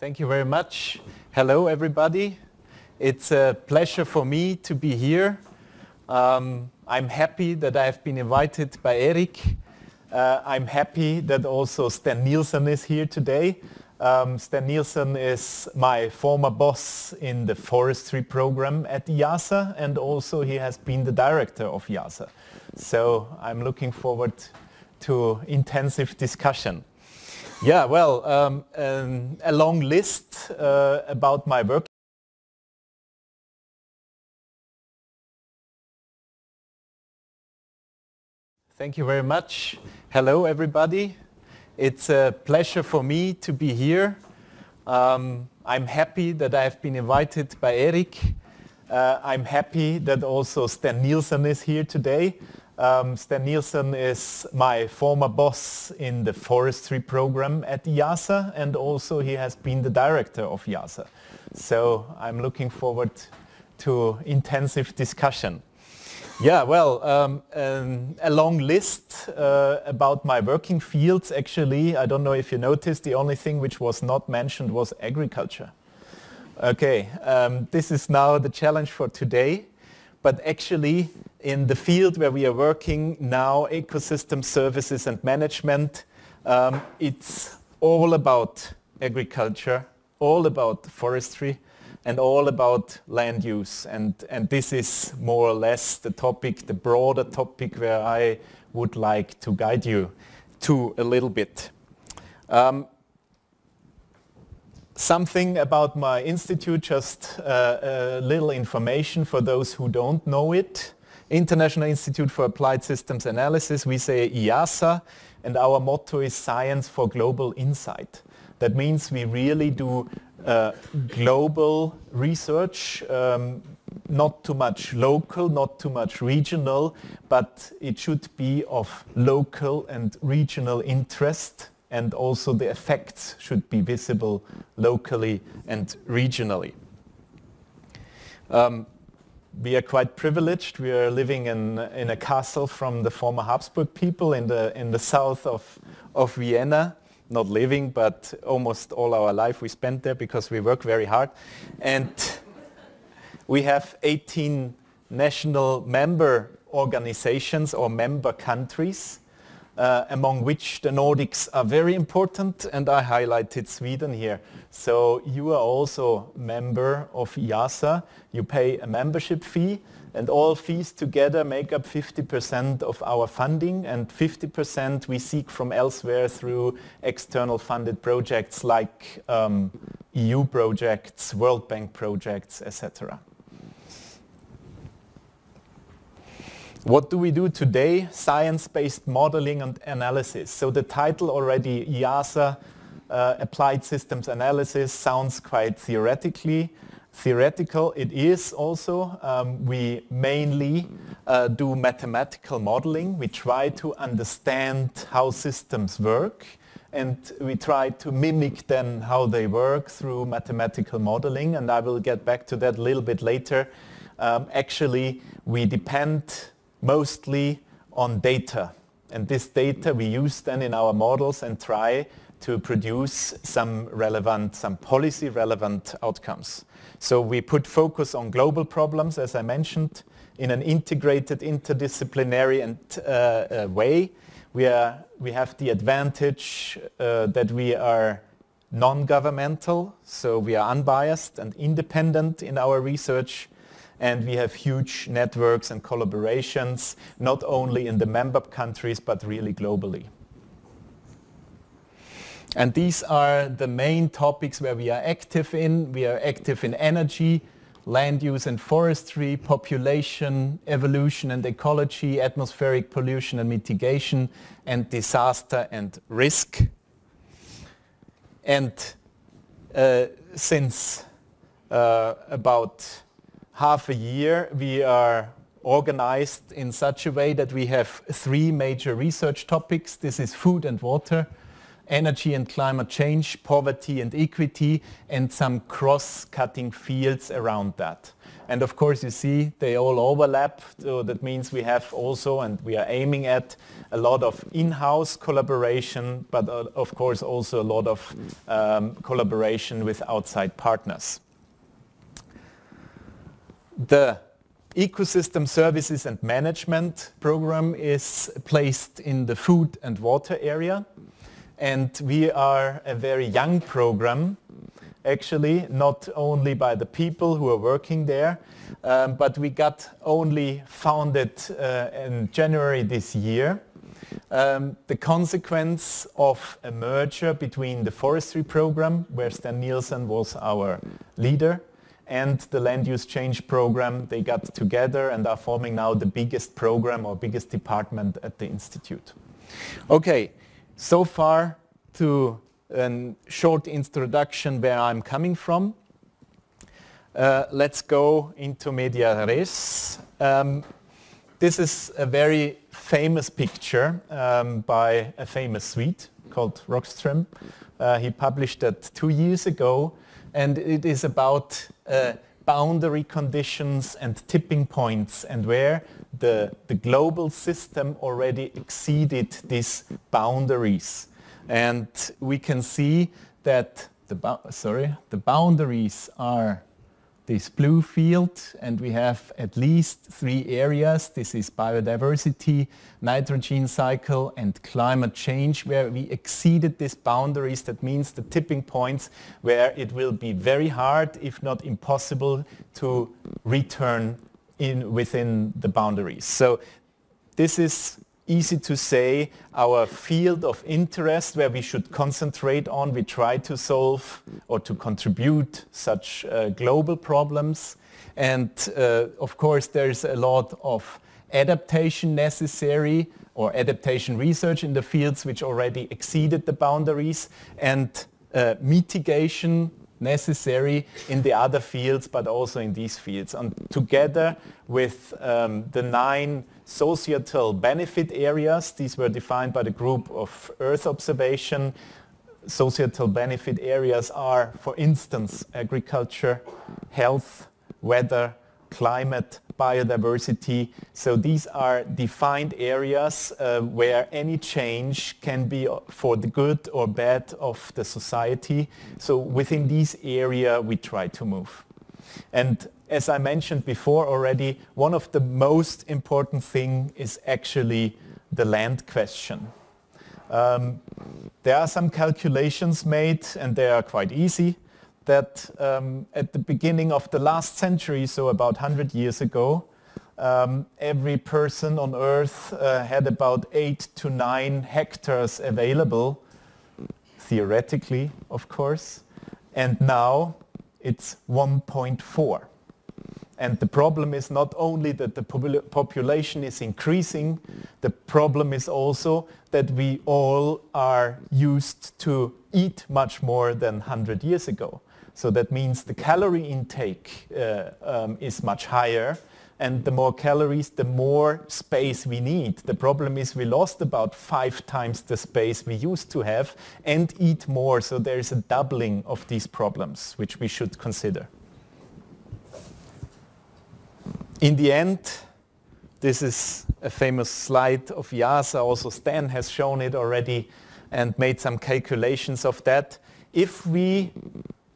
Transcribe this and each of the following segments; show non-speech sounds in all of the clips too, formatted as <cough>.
Thank you very much. Hello everybody. It's a pleasure for me to be here. Um, I'm happy that I have been invited by Eric. Uh, I'm happy that also Sten Nilsson is here today. Um, Sten Nilsson is my former boss in the forestry program at IIASA and also he has been the director of IIASA. So I'm looking forward to intensive discussion. Yeah, well, um, um, a long list uh, about my work. Thank you very much. Hello, everybody. It's a pleasure for me to be here. Um, I'm happy that I have been invited by Eric. Uh, I'm happy that also Sten Nilsson is here today. Um, Sten Nilsson is my former boss in the forestry program at IIASA and also he has been the director of IIASA. So I'm looking forward to intensive discussion. Yeah, well, um, um, a long list uh, about my working fields actually. I don't know if you noticed, the only thing which was not mentioned was agriculture. Okay, um, this is now the challenge for today but actually in the field where we are working now, ecosystem services and management, um, it's all about agriculture, all about forestry, and all about land use. And, and this is more or less the topic, the broader topic where I would like to guide you to a little bit. Um, something about my institute, just uh, a little information for those who don't know it. International Institute for Applied Systems Analysis, we say IIASA, and our motto is Science for Global Insight. That means we really do uh, global research, um, not too much local, not too much regional, but it should be of local and regional interest and also the effects should be visible locally and regionally. Um, we are quite privileged. We are living in, in a castle from the former Habsburg people in the, in the south of, of Vienna. Not living, but almost all our life we spent there because we work very hard. And we have 18 national member organizations or member countries uh, among which the Nordics are very important and I highlighted Sweden here. So you are also member of IIASA, you pay a membership fee and all fees together make up 50% of our funding and 50% we seek from elsewhere through external funded projects like um, EU projects, World Bank projects, etc. What do we do today? Science-based modeling and analysis. So the title already, IIASA, uh, Applied Systems Analysis, sounds quite theoretically. Theoretical it is also. Um, we mainly uh, do mathematical modeling. We try to understand how systems work and we try to mimic then how they work through mathematical modeling and I will get back to that a little bit later. Um, actually, we depend mostly on data. And this data we use then in our models and try to produce some relevant, some policy relevant outcomes. So we put focus on global problems, as I mentioned, in an integrated, interdisciplinary and, uh, uh, way. We, are, we have the advantage uh, that we are non-governmental, so we are unbiased and independent in our research and we have huge networks and collaborations, not only in the member countries, but really globally. And these are the main topics where we are active in. We are active in energy, land use and forestry, population, evolution and ecology, atmospheric pollution and mitigation, and disaster and risk. And uh, since uh, about half a year, we are organized in such a way that we have three major research topics. This is food and water, energy and climate change, poverty and equity, and some cross-cutting fields around that. And of course, you see they all overlap. So that means we have also, and we are aiming at, a lot of in-house collaboration, but uh, of course also a lot of um, collaboration with outside partners. The ecosystem services and management program is placed in the food and water area. And we are a very young program actually, not only by the people who are working there, um, but we got only founded uh, in January this year. Um, the consequence of a merger between the forestry program, where Sten Nilsson was our leader, and the land use change program, they got together and are forming now the biggest program or biggest department at the Institute. Okay, so far to a short introduction where I'm coming from. Uh, let's go into media res. Um, this is a very famous picture um, by a famous Swede called Rockström. Uh, he published that two years ago and it is about uh, boundary conditions and tipping points and where the, the global system already exceeded these boundaries. And we can see that the, sorry, the boundaries are this blue field and we have at least three areas. This is biodiversity, nitrogen cycle and climate change where we exceeded these boundaries. That means the tipping points where it will be very hard, if not impossible, to return in within the boundaries. So this is easy to say, our field of interest where we should concentrate on, we try to solve or to contribute such uh, global problems. And uh, of course, there's a lot of adaptation necessary or adaptation research in the fields which already exceeded the boundaries and uh, mitigation necessary in the other fields, but also in these fields. And together with um, the nine societal benefit areas, these were defined by the group of Earth observation. Societal benefit areas are, for instance, agriculture, health, weather, climate, biodiversity. So these are defined areas uh, where any change can be for the good or bad of the society. So within these area we try to move. And as I mentioned before already, one of the most important thing is actually the land question. Um, there are some calculations made and they are quite easy that um, at the beginning of the last century, so about 100 years ago, um, every person on Earth uh, had about 8 to 9 hectares available, theoretically, of course, and now it's 1.4. And the problem is not only that the population is increasing, the problem is also that we all are used to eat much more than 100 years ago. So that means the calorie intake uh, um, is much higher and the more calories, the more space we need. The problem is we lost about five times the space we used to have and eat more. So there is a doubling of these problems, which we should consider. In the end, this is a famous slide of IIASA. Also Sten has shown it already and made some calculations of that. If we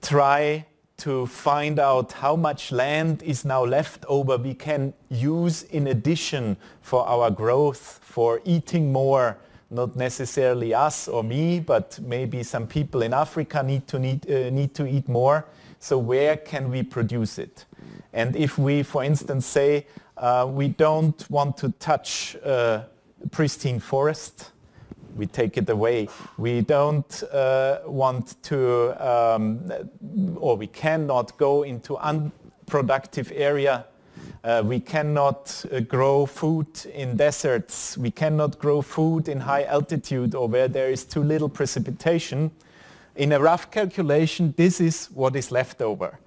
try to find out how much land is now left over we can use in addition for our growth, for eating more, not necessarily us or me, but maybe some people in Africa need to, need, uh, need to eat more. So where can we produce it? And if we, for instance, say uh, we don't want to touch uh, pristine forest, we take it away. We don't uh, want to, um, or we cannot go into unproductive area. Uh, we cannot uh, grow food in deserts. We cannot grow food in high altitude or where there is too little precipitation. In a rough calculation, this is what is left over.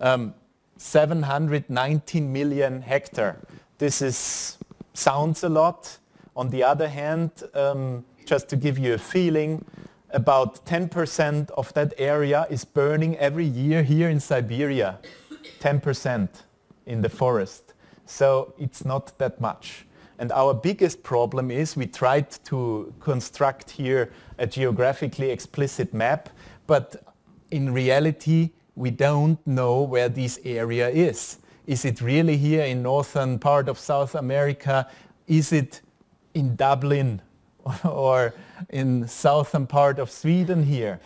Um, 719 million hectare. This is, sounds a lot. On the other hand, um, just to give you a feeling, about 10% of that area is burning every year here in Siberia. 10% in the forest. So it's not that much. And our biggest problem is we tried to construct here a geographically explicit map, but in reality we don't know where this area is. Is it really here in northern part of South America? Is it in Dublin <laughs> or in southern part of Sweden here?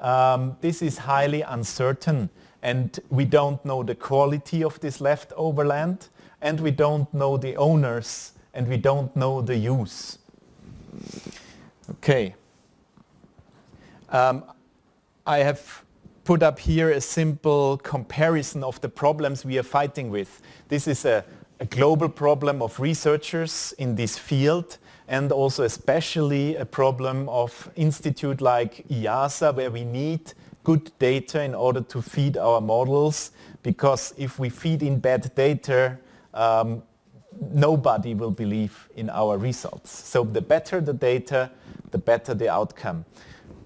Um, this is highly uncertain and we don't know the quality of this leftover land and we don't know the owners and we don't know the use. Okay. Um, I have put up here a simple comparison of the problems we are fighting with. This is a, a global problem of researchers in this field and also especially a problem of institute like IIASA where we need good data in order to feed our models because if we feed in bad data um, nobody will believe in our results. So the better the data, the better the outcome.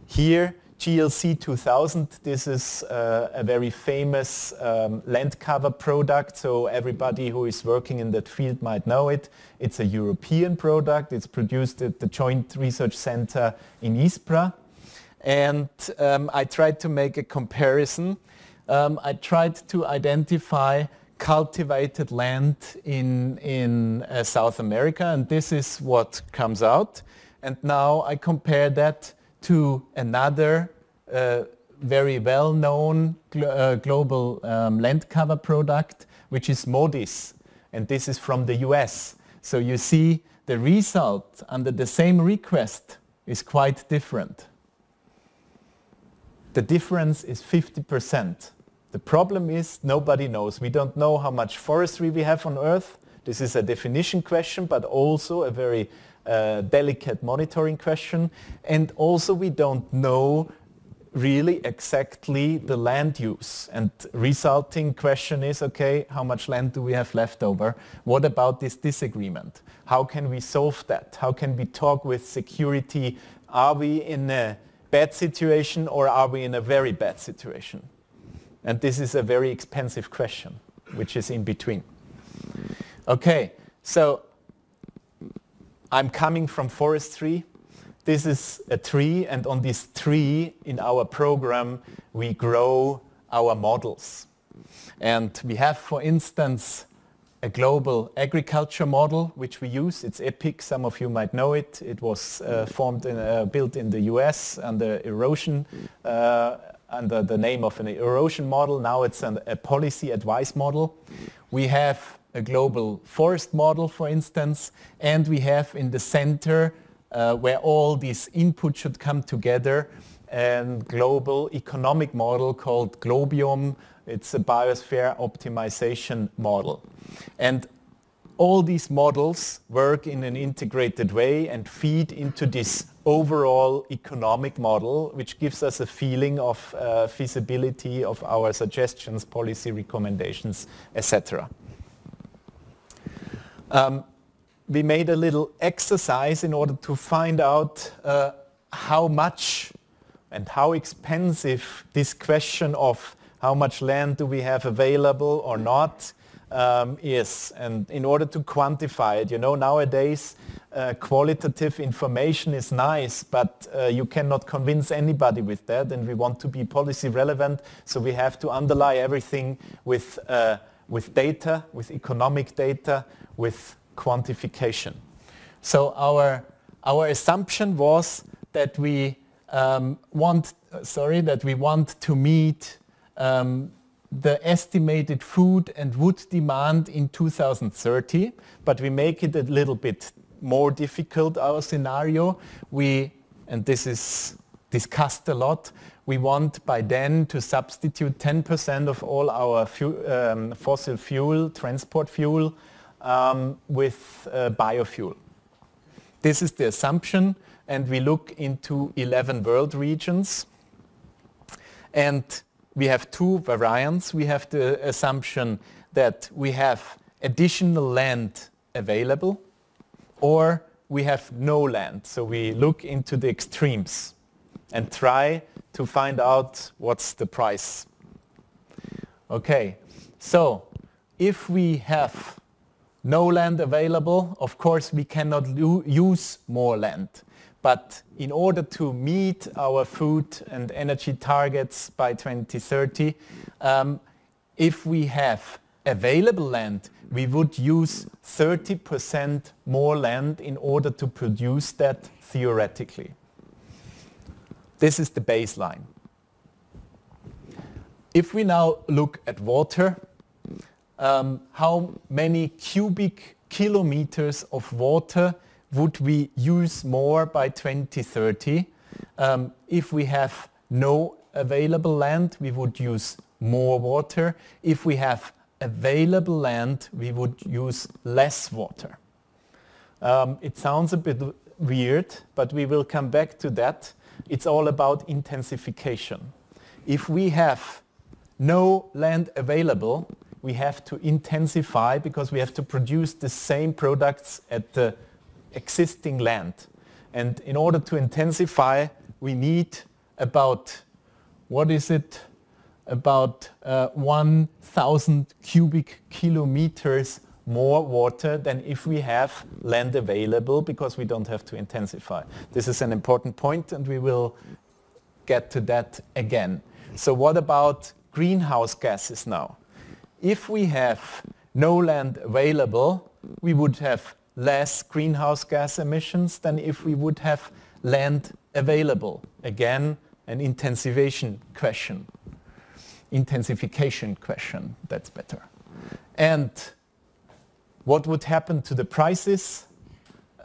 Here GLC 2000, this is uh, a very famous um, land cover product, so everybody who is working in that field might know it. It's a European product, it's produced at the Joint Research Center in Ispra. And um, I tried to make a comparison. Um, I tried to identify cultivated land in, in uh, South America, and this is what comes out. And now I compare that to another uh, very well-known uh, global um, land cover product, which is MODIS. And this is from the US. So you see the result under the same request is quite different. The difference is 50%. The problem is nobody knows. We don't know how much forestry we have on Earth. This is a definition question, but also a very delicate monitoring question. And also we don't know really exactly the land use. And resulting question is, okay, how much land do we have left over? What about this disagreement? How can we solve that? How can we talk with security? Are we in a bad situation or are we in a very bad situation? And this is a very expensive question, which is in between. Okay, so I'm coming from forestry. This is a tree and on this tree in our program we grow our models. And we have for instance a global agriculture model which we use. It's EPIC, some of you might know it. It was uh, formed in, uh, built in the US under erosion, uh, under the name of an erosion model. Now it's an, a policy advice model. We have a global forest model, for instance, and we have in the center uh, where all these inputs should come together a global economic model called GLOBIOM. It's a biosphere optimization model. And all these models work in an integrated way and feed into this overall economic model, which gives us a feeling of uh, feasibility of our suggestions, policy recommendations, etc. Um, we made a little exercise in order to find out uh, how much and how expensive this question of how much land do we have available or not um, is. And in order to quantify it, you know, nowadays uh, qualitative information is nice, but uh, you cannot convince anybody with that and we want to be policy relevant, so we have to underlie everything with, uh, with data, with economic data, with quantification. So our, our assumption was that we um, want, sorry, that we want to meet um, the estimated food and wood demand in 2030, but we make it a little bit more difficult, our scenario. We, and this is discussed a lot, we want by then to substitute 10% of all our um, fossil fuel, transport fuel, um, with uh, biofuel. This is the assumption and we look into 11 world regions and we have two variants. We have the assumption that we have additional land available or we have no land. So we look into the extremes. and try to find out what's the price. Okay, so if we have no land available, of course we cannot use more land. But in order to meet our food and energy targets by 2030, um, if we have available land, we would use 30% more land in order to produce that theoretically. This is the baseline. If we now look at water, um, how many cubic kilometers of water would we use more by 2030? Um, if we have no available land, we would use more water. If we have available land, we would use less water. Um, it sounds a bit weird, but we will come back to that it's all about intensification. If we have no land available, we have to intensify because we have to produce the same products at the existing land. And in order to intensify, we need about, what is it, about uh, 1,000 cubic kilometers more water than if we have land available because we don't have to intensify. This is an important point and we will get to that again. So what about greenhouse gases now? If we have no land available, we would have less greenhouse gas emissions than if we would have land available. Again, an intensification question. Intensification question, that's better. And what would happen to the prices?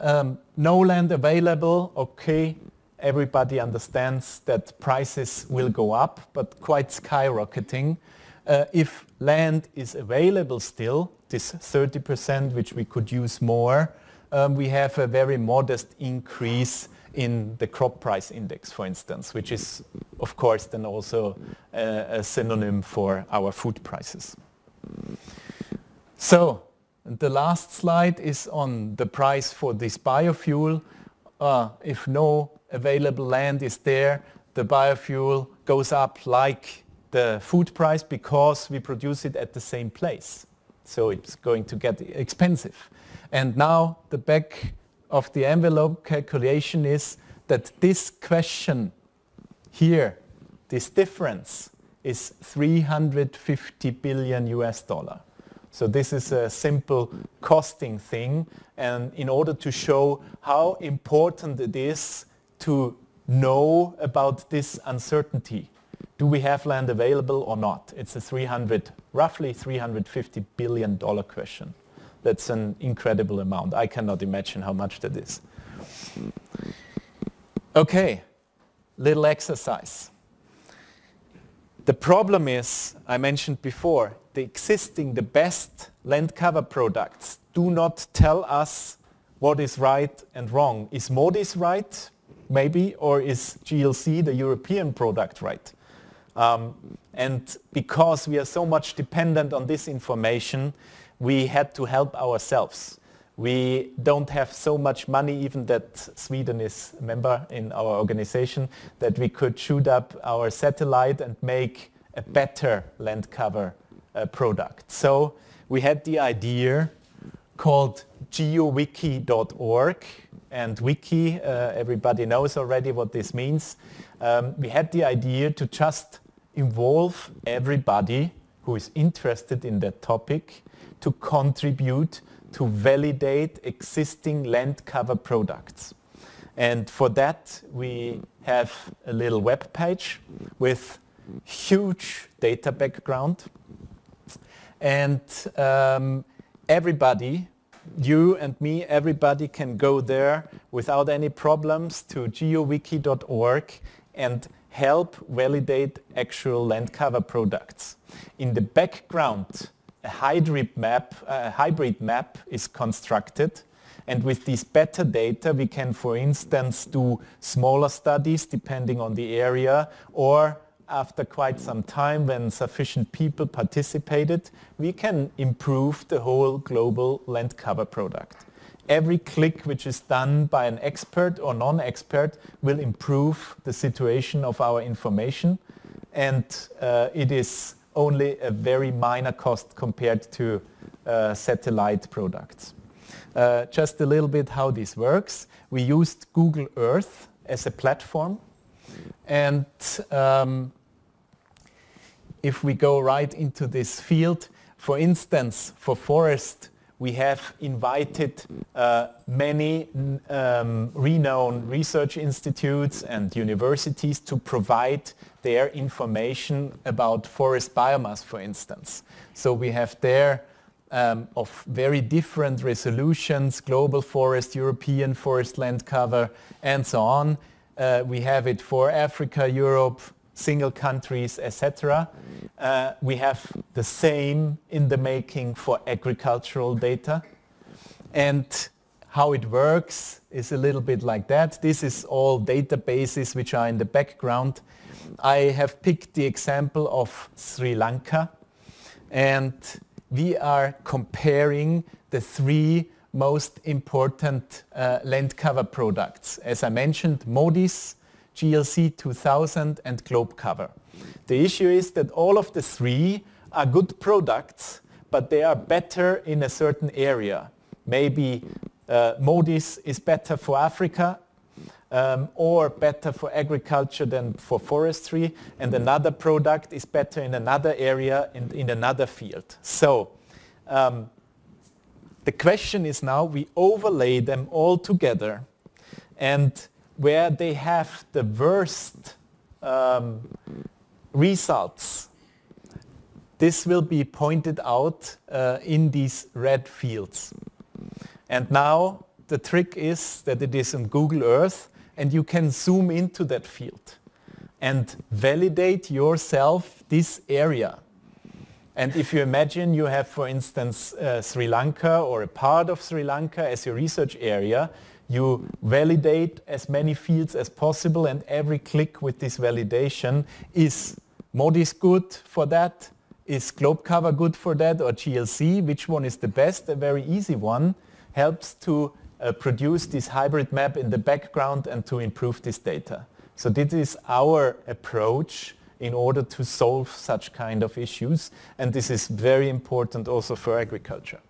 Um, no land available, okay, everybody understands that prices will go up, but quite skyrocketing. Uh, if land is available still, this 30% which we could use more, um, we have a very modest increase in the crop price index, for instance, which is, of course, then also uh, a synonym for our food prices. So the last slide is on the price for this biofuel. Uh, if no available land is there, the biofuel goes up like the food price because we produce it at the same place. So it's going to get expensive. And now the back of the envelope calculation is that this question here, this difference, is 350 billion US dollar. So this is a simple costing thing and in order to show how important it is to know about this uncertainty. Do we have land available or not? It's a 300, roughly 350 billion dollar question. That's an incredible amount. I cannot imagine how much that is. Okay, little exercise. The problem is, I mentioned before, the existing, the best land cover products do not tell us what is right and wrong. Is MODIS right? Maybe, or is GLC, the European product, right? Um, and because we are so much dependent on this information, we had to help ourselves. We don't have so much money, even that Sweden is a member in our organization, that we could shoot up our satellite and make a better land cover uh, product. So we had the idea called geowiki.org and wiki, uh, everybody knows already what this means. Um, we had the idea to just involve everybody who is interested in that topic to contribute to validate existing land cover products. And for that we have a little web page with huge data background and um, everybody, you and me, everybody can go there without any problems to geowiki.org and help validate actual land cover products. In the background, a hybrid map, a hybrid map is constructed and with these better data we can for instance do smaller studies depending on the area or after quite some time when sufficient people participated, we can improve the whole global land cover product. every click which is done by an expert or non-expert will improve the situation of our information and uh, it is only a very minor cost compared to uh, satellite products. Uh, just a little bit how this works. We used Google Earth as a platform and um, if we go right into this field, for instance, for forest, we have invited uh, many um, renowned research institutes and universities to provide their information about forest biomass, for instance. So we have there um, of very different resolutions, global forest, European forest land cover, and so on. Uh, we have it for Africa, Europe, single countries, etc. Uh, we have the same in the making for agricultural data. And how it works is a little bit like that. This is all databases which are in the background. I have picked the example of Sri Lanka and we are comparing the three most important uh, land cover products. As I mentioned, MODIS, GLC 2000 and GlobCover. The issue is that all of the three are good products, but they are better in a certain area. Maybe uh, MODIS is better for Africa um, or better for agriculture than for forestry and another product is better in another area in, in another field. So um, the question is now we overlay them all together and where they have the worst um, results, this will be pointed out uh, in these red fields. And now the trick is that it is on Google Earth and you can zoom into that field and validate yourself this area. And if you imagine you have, for instance, uh, Sri Lanka or a part of Sri Lanka as your research area, you validate as many fields as possible and every click with this validation is MODIS good for that? Is GlobCover good for that or GLC? Which one is the best? A very easy one helps to uh, produce this hybrid map in the background and to improve this data. So this is our approach in order to solve such kind of issues and this is very important also for agriculture.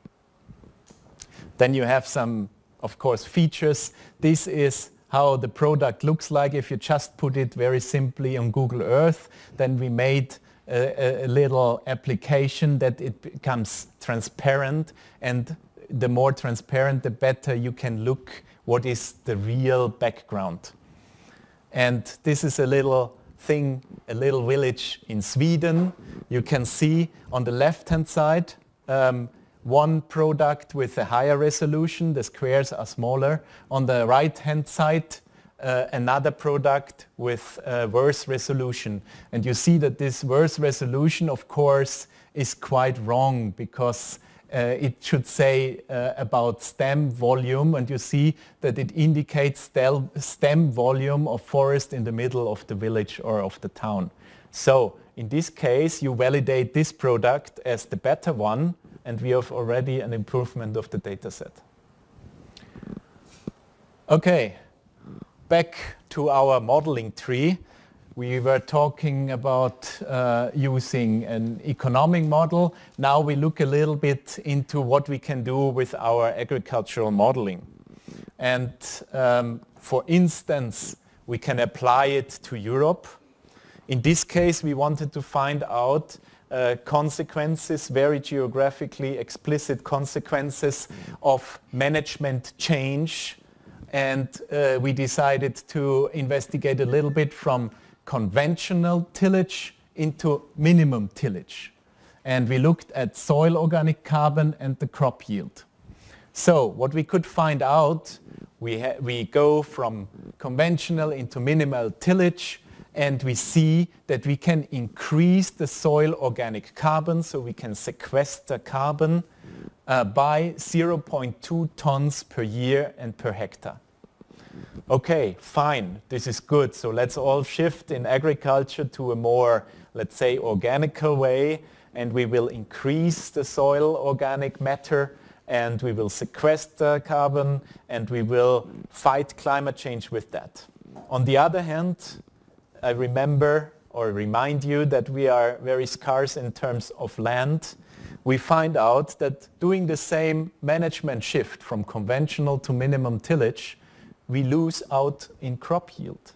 Then you have some of course, features. This is how the product looks like if you just put it very simply on Google Earth. Then we made a, a little application that it becomes transparent and the more transparent the better you can look what is the real background. And this is a little thing, a little village in Sweden. You can see on the left hand side um, one product with a higher resolution, the squares are smaller. On the right hand side, uh, another product with a worse resolution. And you see that this worse resolution, of course, is quite wrong because uh, it should say uh, about stem volume and you see that it indicates stem volume of forest in the middle of the village or of the town. So in this case you validate this product as the better one and we have already an improvement of the data set. Okay, back to our modeling tree. We were talking about uh, using an economic model. Now we look a little bit into what we can do with our agricultural modeling. And um, for instance, we can apply it to Europe. In this case, we wanted to find out uh, consequences, very geographically explicit consequences of management change. And uh, we decided to investigate a little bit from conventional tillage into minimum tillage. And we looked at soil organic carbon and the crop yield. So what we could find out, we, we go from conventional into minimal tillage and we see that we can increase the soil organic carbon, so we can sequester carbon uh, by 0.2 tons per year and per hectare. Okay, fine, this is good. So let's all shift in agriculture to a more, let's say, organical way, and we will increase the soil organic matter and we will sequester carbon and we will fight climate change with that. On the other hand, I remember or remind you that we are very scarce in terms of land. We find out that doing the same management shift from conventional to minimum tillage, we lose out in crop yield.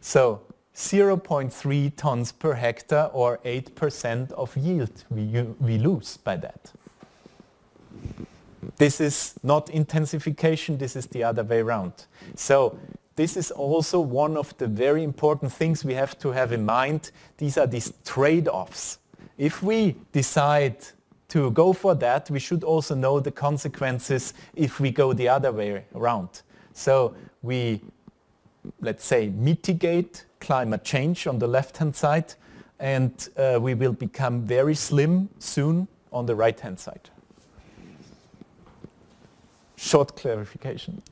So 0.3 tons per hectare or 8% of yield we, we lose by that. This is not intensification, this is the other way around. So this is also one of the very important things we have to have in mind. These are these trade-offs. If we decide to go for that, we should also know the consequences if we go the other way around. So we, let's say, mitigate climate change on the left-hand side, and uh, we will become very slim soon on the right-hand side. Short clarification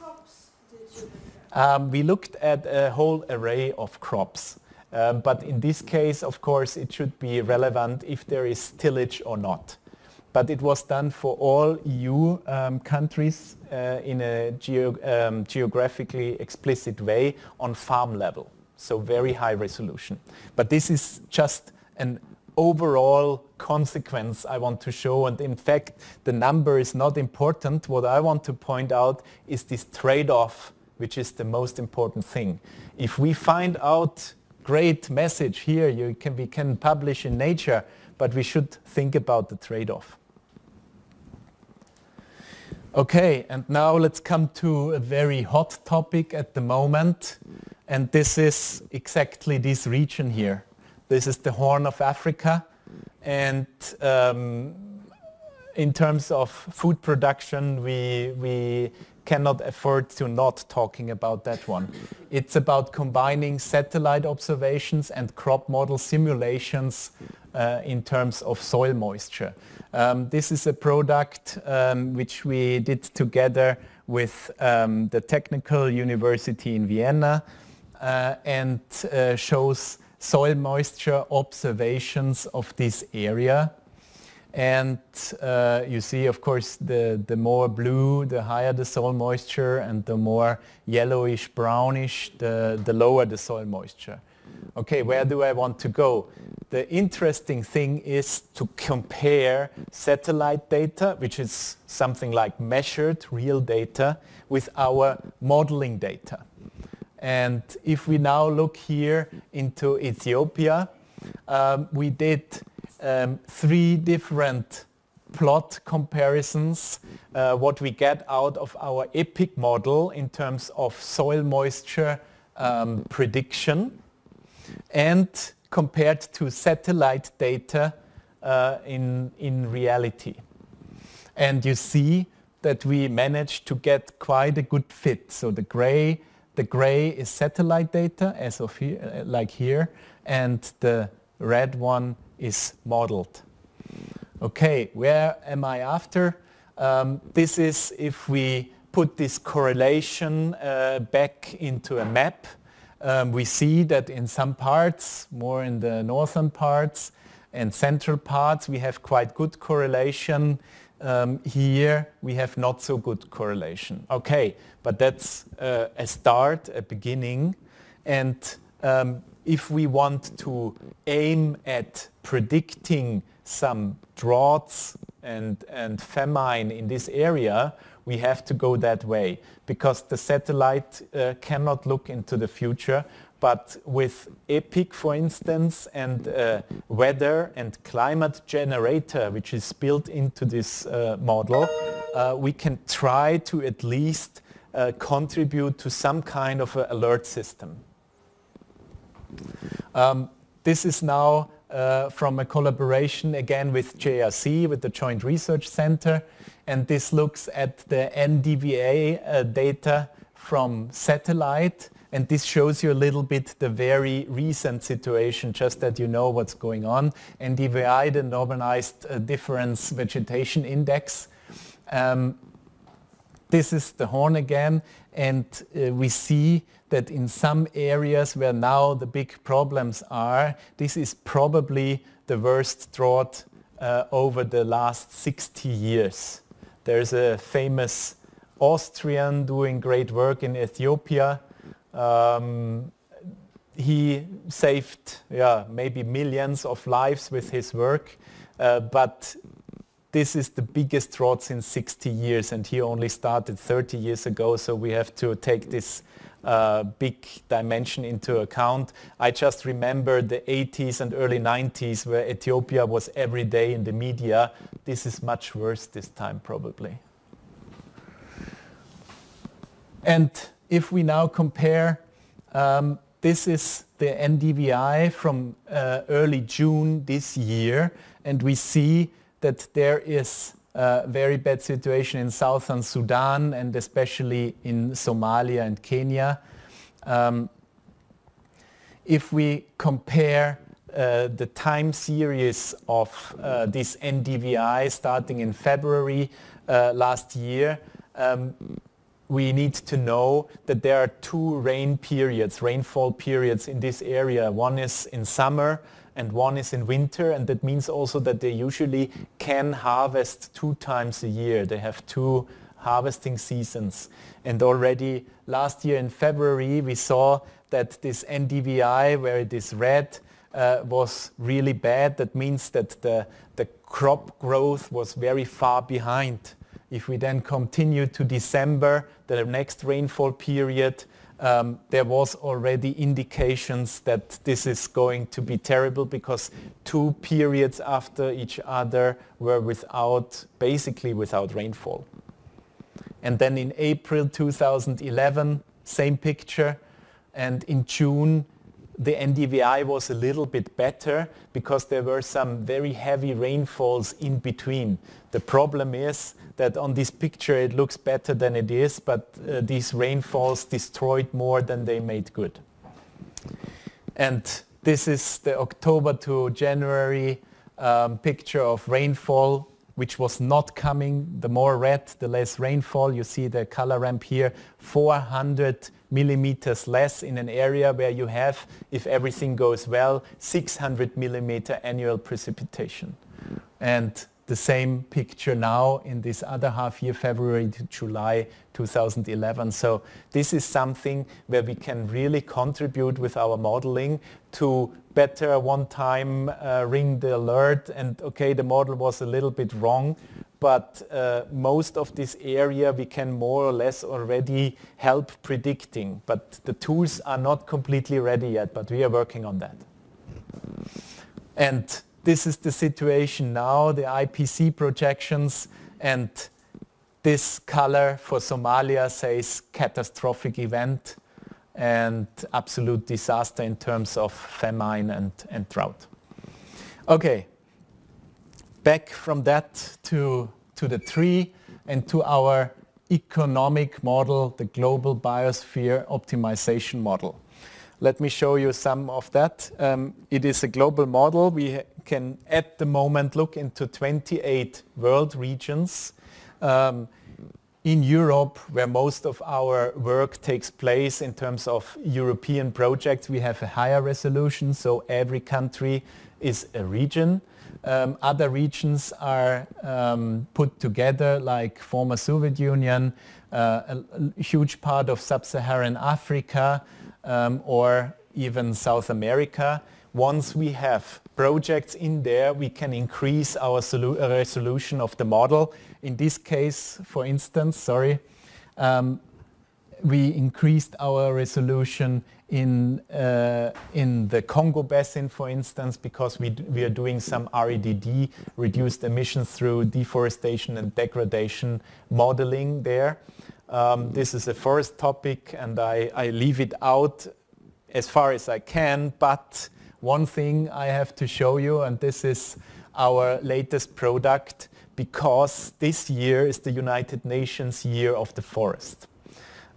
crops did you look at? Um, we looked at a whole array of crops. Um, but in this case, of course, it should be relevant if there is tillage or not. But it was done for all EU um, countries uh, in a geo um, geographically explicit way on farm level. So very high resolution. But this is just an overall consequence I want to show. And in fact, the number is not important. What I want to point out is this trade-off, which is the most important thing. If we find out great message here, you can, we can publish in Nature, but we should think about the trade-off. Okay, and now let's come to a very hot topic at the moment, and this is exactly this region here. This is the Horn of Africa. And um, in terms of food production, we, we cannot afford to not talking about that one. It's about combining satellite observations and crop model simulations uh, in terms of soil moisture. Um, this is a product um, which we did together with um, the Technical University in Vienna uh, and uh, shows soil moisture observations of this area. And uh, you see, of course, the, the more blue, the higher the soil moisture, and the more yellowish, brownish, the, the lower the soil moisture. Okay, where do I want to go? The interesting thing is to compare satellite data, which is something like measured real data, with our modeling data. And if we now look here into Ethiopia, um, we did um, three different plot comparisons, uh, what we get out of our EPIC model in terms of soil moisture um, prediction and compared to satellite data uh, in, in reality. And you see that we managed to get quite a good fit. So the gray the gray is satellite data, as of here, uh, like here, and the red one is modeled. Okay, where am I after? Um, this is if we put this correlation uh, back into a map. Um, we see that in some parts, more in the northern parts and central parts, we have quite good correlation um, here we have not so good correlation. Okay, but that's uh, a start, a beginning. And um, if we want to aim at predicting some droughts and, and famine in this area, we have to go that way because the satellite uh, cannot look into the future but with EPIC, for instance, and uh, weather and climate generator, which is built into this uh, model, uh, we can try to at least uh, contribute to some kind of alert system. Um, this is now uh, from a collaboration again with JRC, with the Joint Research Center, and this looks at the NDVI uh, data from satellite and this shows you a little bit the very recent situation, just that you know what's going on. NDVI, the Normalized uh, Difference Vegetation Index. Um, this is the horn again, and uh, we see that in some areas where now the big problems are, this is probably the worst drought uh, over the last 60 years. There's a famous Austrian doing great work in Ethiopia. Um, he saved yeah, maybe millions of lives with his work, uh, but this is the biggest drought in 60 years and he only started 30 years ago, so we have to take this uh, big dimension into account. I just remember the 80s and early 90s where Ethiopia was every day in the media. This is much worse this time probably. And if we now compare, um, this is the NDVI from uh, early June this year, and we see that there is a very bad situation in southern Sudan and especially in Somalia and Kenya. Um, if we compare uh, the time series of uh, this NDVI starting in February uh, last year, um, we need to know that there are two rain periods, rainfall periods in this area. One is in summer and one is in winter and that means also that they usually can harvest two times a year. They have two harvesting seasons and already last year in February we saw that this NDVI where it is red uh, was really bad. That means that the, the crop growth was very far behind if we then continue to December, the next rainfall period, um, there was already indications that this is going to be terrible because two periods after each other were without, basically without rainfall. And then in April 2011, same picture. And in June, the NDVI was a little bit better because there were some very heavy rainfalls in between. The problem is that on this picture it looks better than it is, but uh, these rainfalls destroyed more than they made good. And this is the October to January um, picture of rainfall which was not coming. The more red, the less rainfall. You see the color ramp here, 400 millimeters less in an area where you have, if everything goes well, 600 millimeter annual precipitation. And the same picture now in this other half year, February to July 2011. So this is something where we can really contribute with our modeling to better one time uh, ring the alert and okay, the model was a little bit wrong, but uh, most of this area we can more or less already help predicting. But the tools are not completely ready yet, but we are working on that. And this is the situation now, the IPC projections, and this color for Somalia says catastrophic event and absolute disaster in terms of famine and, and drought. Okay, back from that to, to the tree and to our economic model, the global biosphere optimization model. Let me show you some of that. Um, it is a global model. We can at the moment look into 28 world regions. Um, in Europe, where most of our work takes place in terms of European projects, we have a higher resolution, so every country is a region. Um, other regions are um, put together like former Soviet Union, uh, a, huge part of sub-Saharan Africa, um, or even South America. Once we have projects in there, we can increase our uh, resolution of the model. In this case, for instance, sorry, um, we increased our resolution in, uh, in the Congo Basin, for instance, because we, we are doing some REDD, reduced emissions through deforestation and degradation modeling there. Um, this is a forest topic and I, I leave it out as far as I can, but one thing I have to show you, and this is our latest product, because this year is the United Nations Year of the Forest.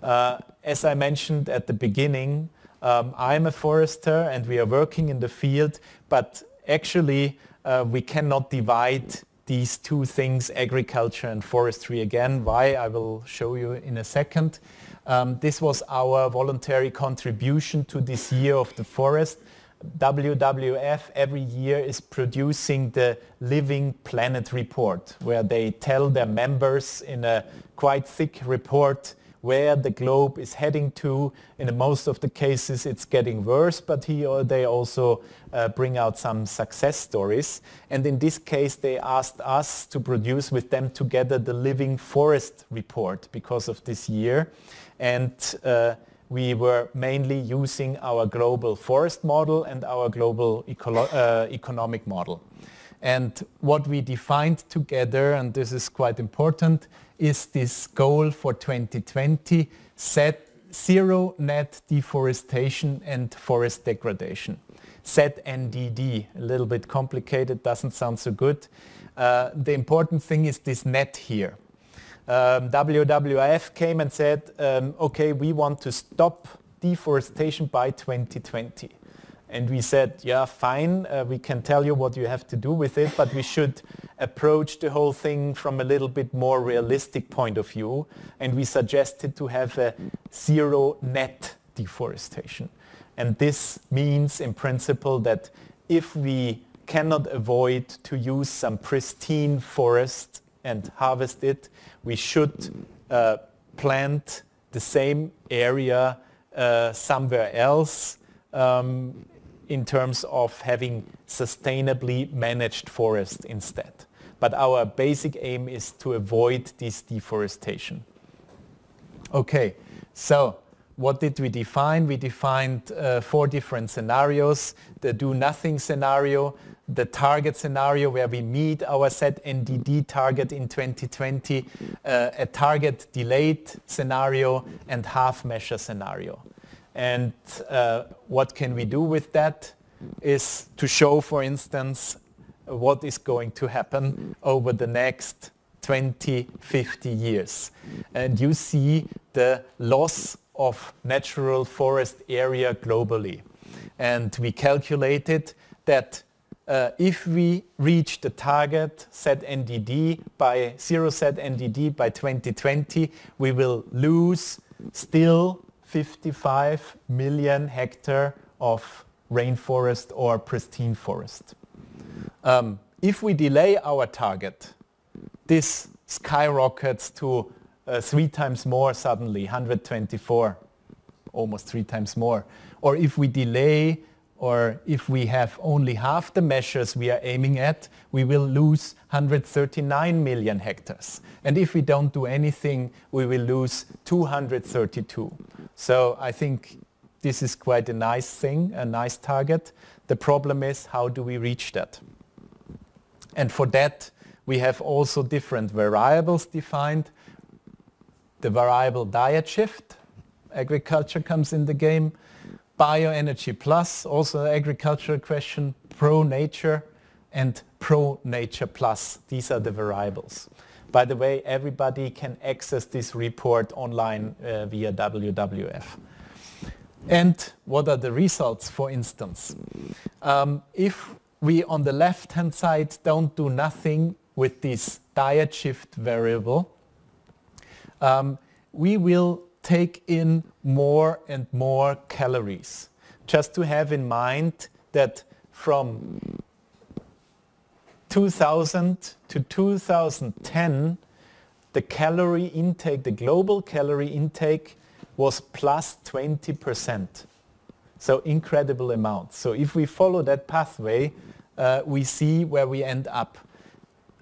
Uh, as I mentioned at the beginning, um, I'm a forester and we are working in the field, but actually uh, we cannot divide these two things, agriculture and forestry again. Why, I will show you in a second. Um, this was our voluntary contribution to this year of the forest. WWF every year is producing the Living Planet report, where they tell their members in a quite thick report where the globe is heading to. In most of the cases it's getting worse, but he or they also uh, bring out some success stories. And in this case they asked us to produce with them together the Living Forest report because of this year. And uh, we were mainly using our global forest model and our global uh, economic model. And what we defined together, and this is quite important, is this goal for 2020, set zero net deforestation and forest degradation. ZNDD, a little bit complicated, doesn't sound so good. Uh, the important thing is this net here. Um, WWF came and said, um, okay, we want to stop deforestation by 2020. And we said, yeah, fine, uh, we can tell you what you have to do with it, but we should approach the whole thing from a little bit more realistic point of view. And we suggested to have a zero net deforestation. And this means in principle that if we cannot avoid to use some pristine forest and harvest it, we should uh, plant the same area uh, somewhere else um, in terms of having sustainably managed forest instead. But our basic aim is to avoid this deforestation. Okay, so what did we define? We defined uh, four different scenarios. The do nothing scenario, the target scenario where we meet our set NDD target in 2020, uh, a target delayed scenario and half measure scenario. And uh, what can we do with that is to show, for instance, what is going to happen over the next 20, 50 years. And you see the loss of natural forest area globally. And we calculated that uh, if we reach the target set ZNDD by zero set ZNDD by 2020, we will lose still 55 million hectare of rainforest or pristine forest. Um, if we delay our target, this skyrockets to uh, three times more suddenly, 124, almost three times more. Or if we delay or if we have only half the measures we are aiming at, we will lose 139 million hectares. And if we don't do anything, we will lose 232. So I think this is quite a nice thing, a nice target. The problem is how do we reach that? And for that, we have also different variables defined. The variable diet shift, agriculture comes in the game bioenergy plus, also agricultural question, pro-nature and pro-nature plus. These are the variables. By the way, everybody can access this report online uh, via WWF. And what are the results, for instance? Um, if we on the left-hand side don't do nothing with this diet shift variable, um, we will take in more and more calories. Just to have in mind that from 2000 to 2010, the calorie intake, the global calorie intake was plus 20%. So incredible amount. So if we follow that pathway, uh, we see where we end up.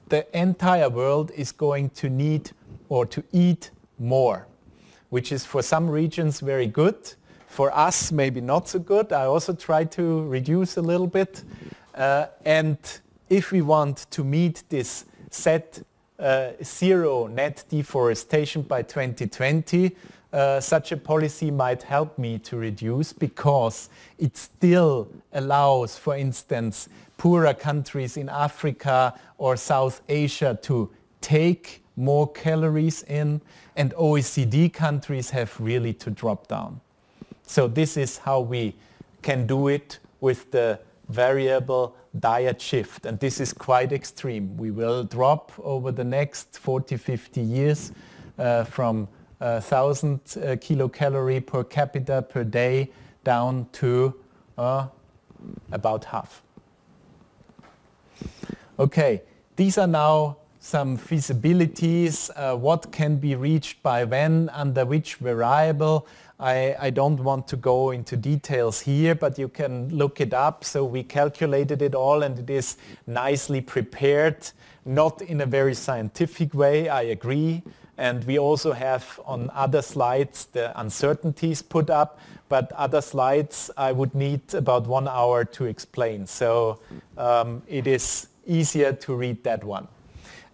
The entire world is going to need or to eat more which is for some regions very good. For us, maybe not so good. I also try to reduce a little bit. Uh, and if we want to meet this set uh, zero net deforestation by 2020, uh, such a policy might help me to reduce because it still allows, for instance, poorer countries in Africa or South Asia to take more calories in, and OECD countries have really to drop down. So this is how we can do it with the variable diet shift, and this is quite extreme. We will drop over the next 40, 50 years uh, from 1,000 uh, kilocalorie per capita per day down to uh, about half. Okay, these are now some feasibilities, uh, what can be reached by when, under which variable. I, I, don't want to go into details here, but you can look it up. So we calculated it all and it is nicely prepared, not in a very scientific way, I agree. And we also have on other slides the uncertainties put up, but other slides I would need about one hour to explain. So um, it is easier to read that one.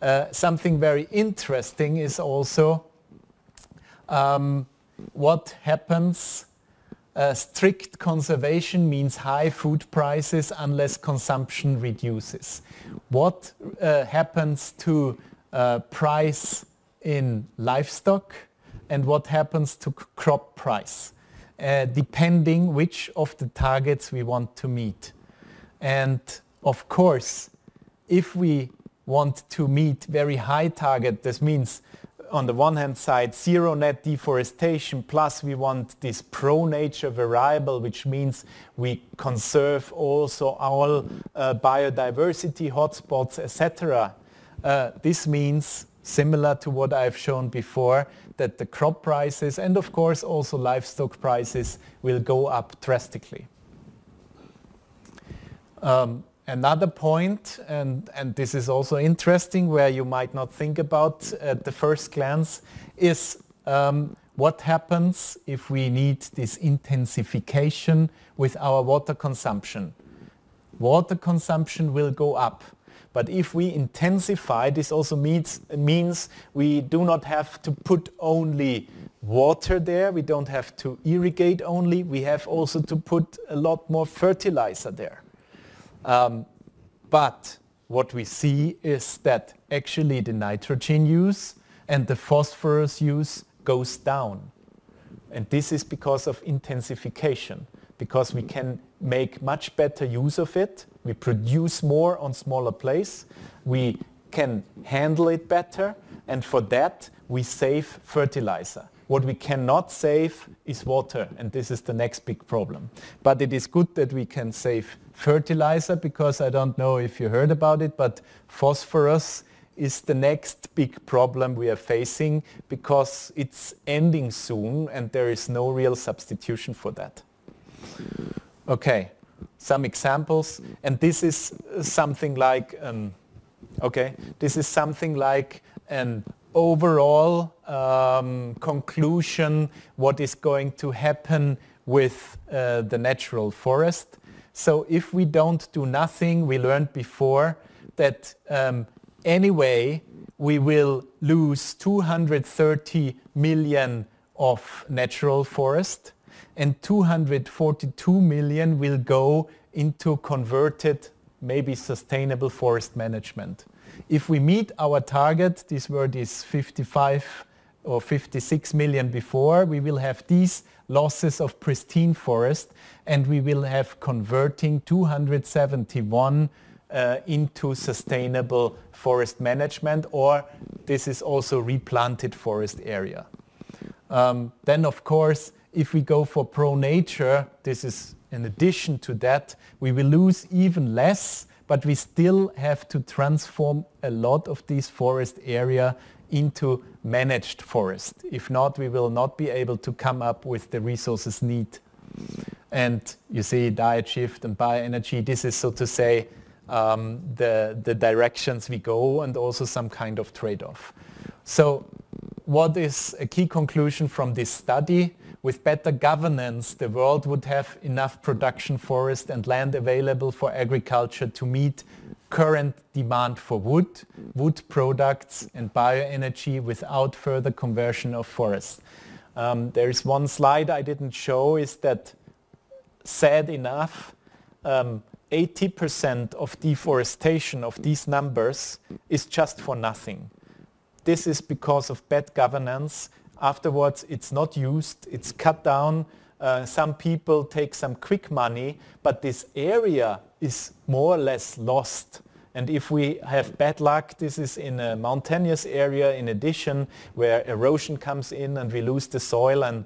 Uh, something very interesting is also um, what happens uh, strict conservation means high food prices unless consumption reduces. What uh, happens to uh, price in livestock and what happens to crop price, uh, depending which of the targets we want to meet. And of course, if we want to meet very high target, this means on the one hand side zero net deforestation plus we want this pro nature variable which means we conserve also all uh, biodiversity hotspots etc. Uh, this means similar to what I've shown before that the crop prices and of course also livestock prices will go up drastically. Um, Another point, and, and this is also interesting where you might not think about at the first glance, is um, what happens if we need this intensification with our water consumption. Water consumption will go up. But if we intensify, this also means, means we do not have to put only water there, we don't have to irrigate only, we have also to put a lot more fertilizer there. Um, but what we see is that actually the nitrogen use and the phosphorus use goes down. And this is because of intensification, because we can make much better use of it. We produce more on smaller place. We can handle it better. And for that, we save fertilizer. What we cannot save is water, and this is the next big problem. But it is good that we can save fertilizer because I don't know if you heard about it, but phosphorus is the next big problem we are facing because it's ending soon and there is no real substitution for that. Okay, some examples, and this is something like, um, okay, this is something like an overall um, conclusion what is going to happen with uh, the natural forest. So if we don't do nothing, we learned before that um, anyway we will lose 230 million of natural forest and 242 million will go into converted, maybe sustainable forest management. If we meet our target, these were these 55 or 56 million before, we will have these losses of pristine forest and we will have converting 271 uh, into sustainable forest management or this is also replanted forest area. Um, then of course if we go for pro nature, this is in addition to that, we will lose even less but we still have to transform a lot of this forest area into managed forest. If not, we will not be able to come up with the resources need. And you see diet shift and bioenergy, this is so to say um, the, the directions we go and also some kind of trade-off. So what is a key conclusion from this study? With better governance, the world would have enough production forest and land available for agriculture to meet current demand for wood, wood products and bioenergy without further conversion of forests. Um, there is one slide I didn't show is that sad enough, 80% um, of deforestation of these numbers is just for nothing. This is because of bad governance Afterwards, it's not used, it's cut down. Uh, some people take some quick money, but this area is more or less lost. And if we have bad luck, this is in a mountainous area in addition, where erosion comes in and we lose the soil and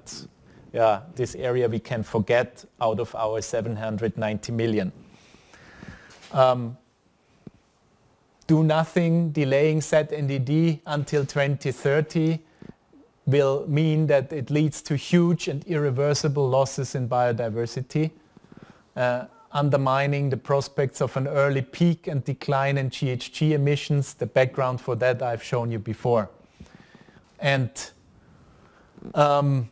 yeah, this area we can forget out of our 790 million. Um, do nothing, delaying ZNDD until 2030 will mean that it leads to huge and irreversible losses in biodiversity, uh, undermining the prospects of an early peak and decline in GHG emissions. The background for that I've shown you before. And um,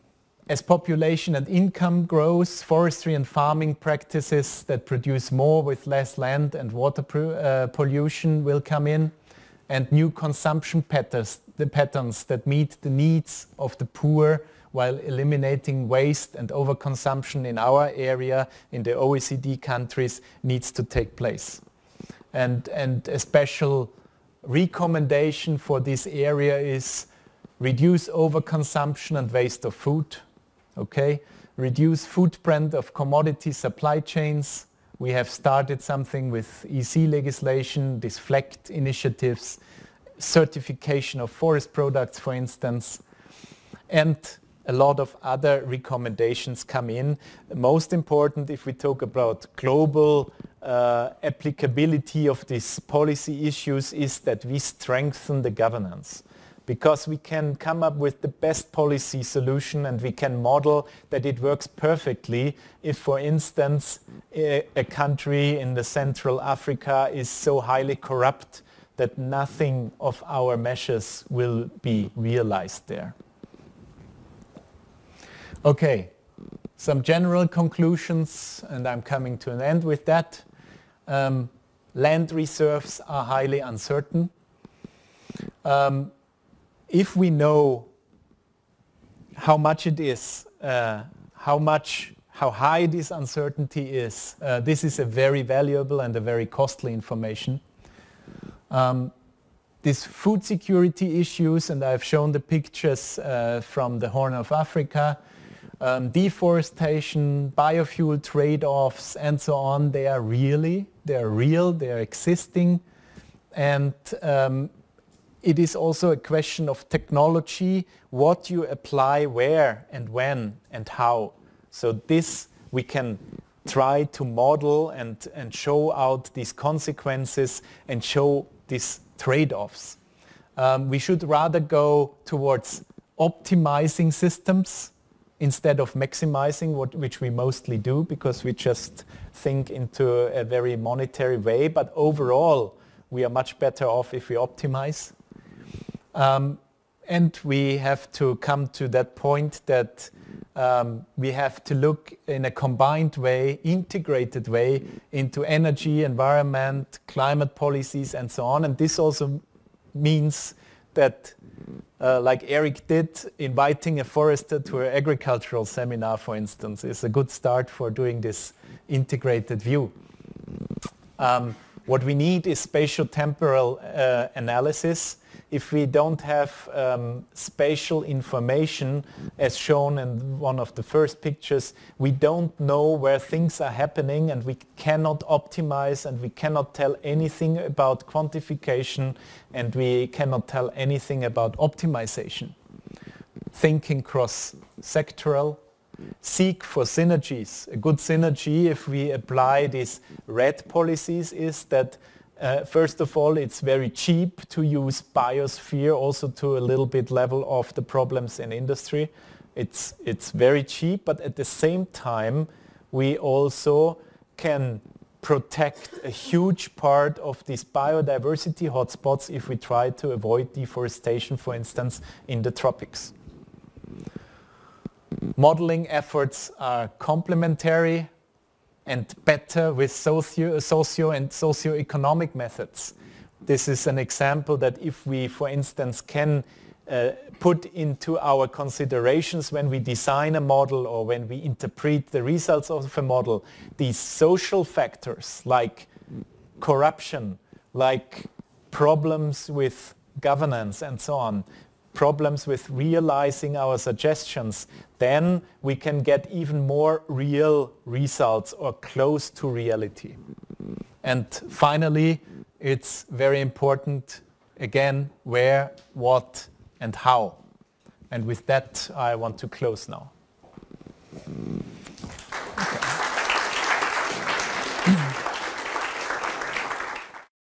as population and income grows, forestry and farming practices that produce more with less land and water uh, pollution will come in and new consumption patterns, the patterns that meet the needs of the poor while eliminating waste and overconsumption in our area, in the OECD countries, needs to take place. And, and a special recommendation for this area is reduce overconsumption and waste of food, okay? Reduce footprint of commodity supply chains. We have started something with EC legislation, these FLEGT initiatives, certification of forest products, for instance, and a lot of other recommendations come in. Most important if we talk about global uh, applicability of these policy issues is that we strengthen the governance because we can come up with the best policy solution and we can model that it works perfectly if, for instance, a, a country in the Central Africa is so highly corrupt that nothing of our measures will be realized there. Okay, some general conclusions and I'm coming to an end with that. Um, land reserves are highly uncertain. Um, if we know how much it is, uh, how much, how high this uncertainty is, uh, this is a very valuable and a very costly information. Um, these food security issues, and I've shown the pictures uh, from the Horn of Africa, um, deforestation, biofuel trade-offs, and so on, they are really, they are real, they are existing, and um, it is also a question of technology, what you apply where and when and how. So this we can try to model and, and show out these consequences and show these trade-offs. Um, we should rather go towards optimizing systems instead of maximizing, what, which we mostly do because we just think into a very monetary way. But overall, we are much better off if we optimize. Um, and we have to come to that point that um, we have to look in a combined way, integrated way into energy, environment, climate policies and so on. And this also means that, uh, like Eric did, inviting a forester to an agricultural seminar, for instance, is a good start for doing this integrated view. Um, what we need is spatial temporal uh, analysis if we don't have um, spatial information as shown in one of the first pictures, we don't know where things are happening and we cannot optimize and we cannot tell anything about quantification and we cannot tell anything about optimization. Thinking cross-sectoral, seek for synergies. A good synergy if we apply these REDD policies is that uh, first of all, it's very cheap to use biosphere also to a little bit level of the problems in industry. It's, it's very cheap, but at the same time, we also can protect a huge part of these biodiversity hotspots if we try to avoid deforestation, for instance, in the tropics. Modeling efforts are complementary and better with socio, socio and socio-economic methods. This is an example that if we, for instance, can uh, put into our considerations when we design a model or when we interpret the results of a model, these social factors like corruption, like problems with governance and so on, problems with realizing our suggestions, then we can get even more real results or close to reality. And finally, it's very important, again, where, what, and how. And with that, I want to close now.